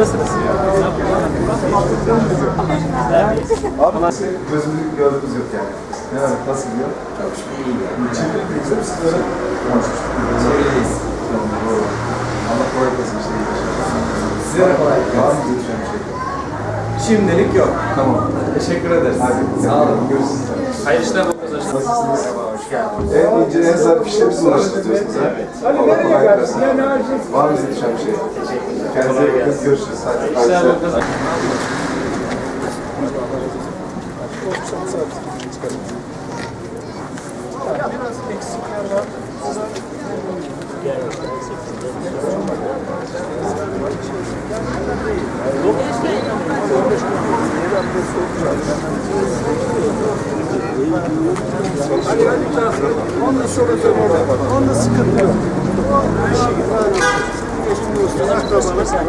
Nasılsınız? Abi gözümüzü gördüğümüz yok yani. Ne var? Nasıl gidiyor? Çok şükür iyi. Çevre de güzel misin böyle? Çevredeyiz. Allah kolaylık versin işte. Size de kolay gelsin. Var mı bir şey? Şimdilik yok. Tamam. Teşekkür ederiz. Hadi. Sağ olun. Görüşürüz. Hayırlı işler. Nasılsınız? Hoş geldiniz. En ince, en zarif işleri biz uğraştırıyorsunuz ha. Allah kolaylık versin. Var mı düşen bir şey? Kendinize iyi bakın. Görüşürüz. Hadi. İşler Hadi. Olsun. Onda sorun yok orada. Onda sıkıntı yok.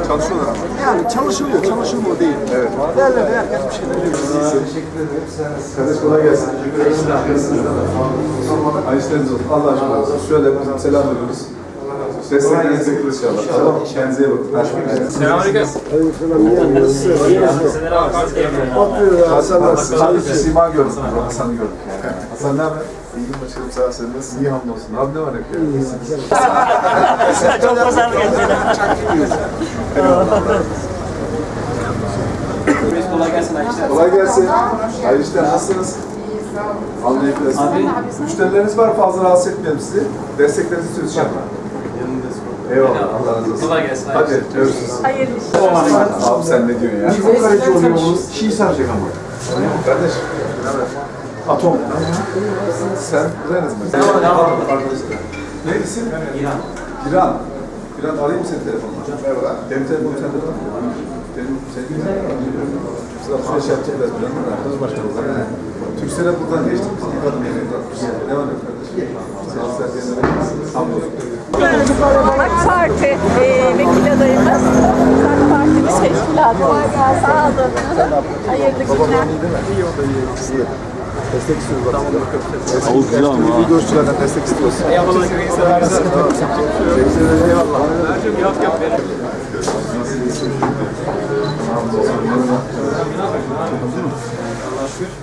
Çalışıyorlar ama. Yani çalışılıyor, çalışılmıyor değil. Evet. Derler herkes bir şeyler yapıyor. Teşekkür ederim. Kardeş kolay gelsin. Ay işleriniz olsun. Allah aşkına. Şöyle bizim selam veriyoruz. Desteklerinizi bekleriz inşallah. Tamam. Kendinize iyi bakın. Görüşmek üzere. Selamünaleyküm. Hasan nasılsın? Sadece Sima gördük. Hasan'ı gördük yani. Hasan ne haber? İyiyim başkanım sağ ol. Sen nasılsın? İyi hamdolsun. Abi ne var yok ya? Çok pazarlık ettiler. Biz kolay gelsin. İşler. Kolay gelsin. İşler. Nasılsınız? Versin. Müşterileriniz var. Fazla rahatsız etmeyelim sizi. Desteklerinizi istiyoruz inşallah. Eyvallah. Allah razı olsun. Kolay gelsin. Hadi görüşürüz. Hayırlı işler. Abi sen ne diyorsun ya? Çok kaleci oluyor onun. Şii saracak ama. Kardeş. Atom. Sen Renez mi? Ne isim? İran. İran. İran arayayım seni telefonla. Merhaba. Benim telefonum sende var mı? Benim senin Sıra süreç yapacaklar. Arkadaş başkanımız. Türksel'e buradan geçtik. Biz ilk adım yemeği atmış. Ne var ne yok kardeşim? AK Parti e, vekil adayımız. AK Partimiz teşkilatı. Sağ olun. Hayırlı günler. Destek istiyoruz bak. Destek ama. Videoculardan destek istiyoruz. Eyvallah. Eyvallah. Yok yok. Nasıl iyisin?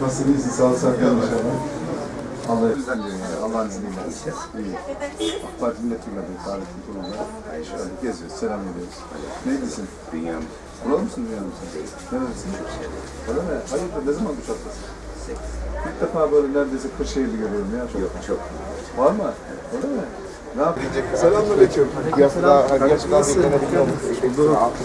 Nasıl iyisin? Sağ ol gel inşallah. Allah bizden diyorum yani. Allah'ın izniyle. İyi. AK Parti milletvekili Saadettin Kurum'la. Şöyle geziyoruz, selam ediyoruz. Neydisin? Dünyam. Buralı mısın dünya mısın? Nerelisin? Öyle mi? Hayırdır, ne zaman duş atlasın? İlk defa böyle neredeyse Kırşehirli görüyorum ya. Çok. Yok, çok. Var mı? Öyle mi? Ne yapacak? Selamünaleyküm. Piyasada, piyasada beklenebiliyor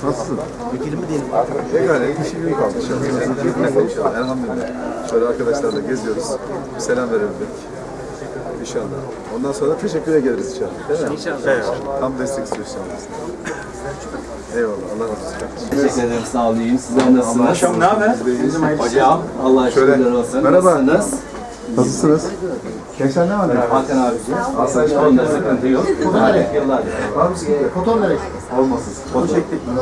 Nasılsın? Vekilim mi diyelim? İşim iyi kaldı inşallah. İnşallah, elhamdülillah. Şöyle arkadaşlarla geziyoruz. Bir selam verelim. İnşallah. Ondan sonra teşekkür ederiz inşallah. Değil mi? İnşallah. Tam destek istiyoruz. Eyvallah. Allah razı olsun. Teşekkür ederim. Sağ olun. Sizler nasılsınız? Hocam ne haber? Hocam Allah Şöyle. şükürler olsun. Merhaba. Nasılsınız? Nasılsınız? Gençler ne var? ne? Hakan abiciğim. Asayiş Onda sıkıntı yok. Hadi yıllardır. Var mı sıkıntı? Foton nereye? Olmasın. Foto çektik mi?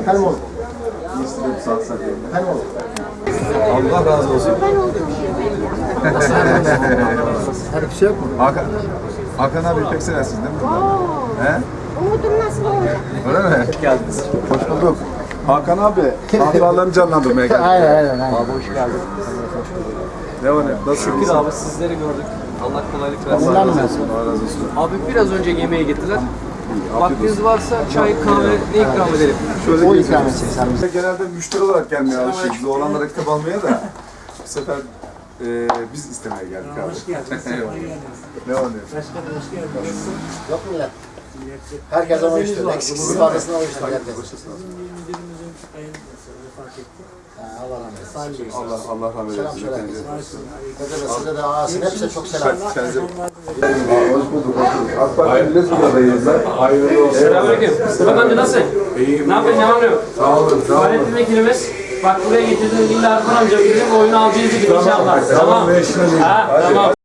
Efendim oğlum. Efendim oğlum. Allah razı olsun. Hadi bir şey yok mu? Hakan, Hakan abi pek seversiniz değil mi? He? Umudum nasıl olacak? Öyle mi? Hoş geldiniz. Hoş bulduk. Hakan abi, hatıralarını canlandırmaya geldik. Aynen aynen. aynen. Abi hoş geldin. Ne var ne? Nasılsınız? Şükür abi sizleri gördük. Allah kolaylık versin. Allah razı olsun. Abi biraz önce yemeğe gittiler. Vaktiniz varsa çay, kahve ne ikram edelim? Şöyle O ikram etsin sen bize. Genelde müşteri olarak gelmeye alışıyoruz. Biz oğlanlara kitap almaya da bu sefer e, biz istemeye geldik abi. Hoş geldiniz. ne var ne? yok? Yok mu millet? Herkes ama işte. Eksiksiz fazlasını alıştı herkes. Allah rahmet eylesin. Allah rahmet Selam eylesin. söyle. Hepinize. Size de ağasın. Hepsi çok selam. Kendinize- Hoş bulduk. AK Parti milletvekili adayıyız da. Hayırlı olsun. Selamünaleyküm. Mustafa amca nasılsın? İyiyim. Ne yapıyorsun? Ne yok? Sağ olun. Sağ olun. Fahrettin vekilimiz. Bak buraya getirdin illa Erkan amca bizim oyunu alacağız gibi inşallah. Tamam. Ha, tamam.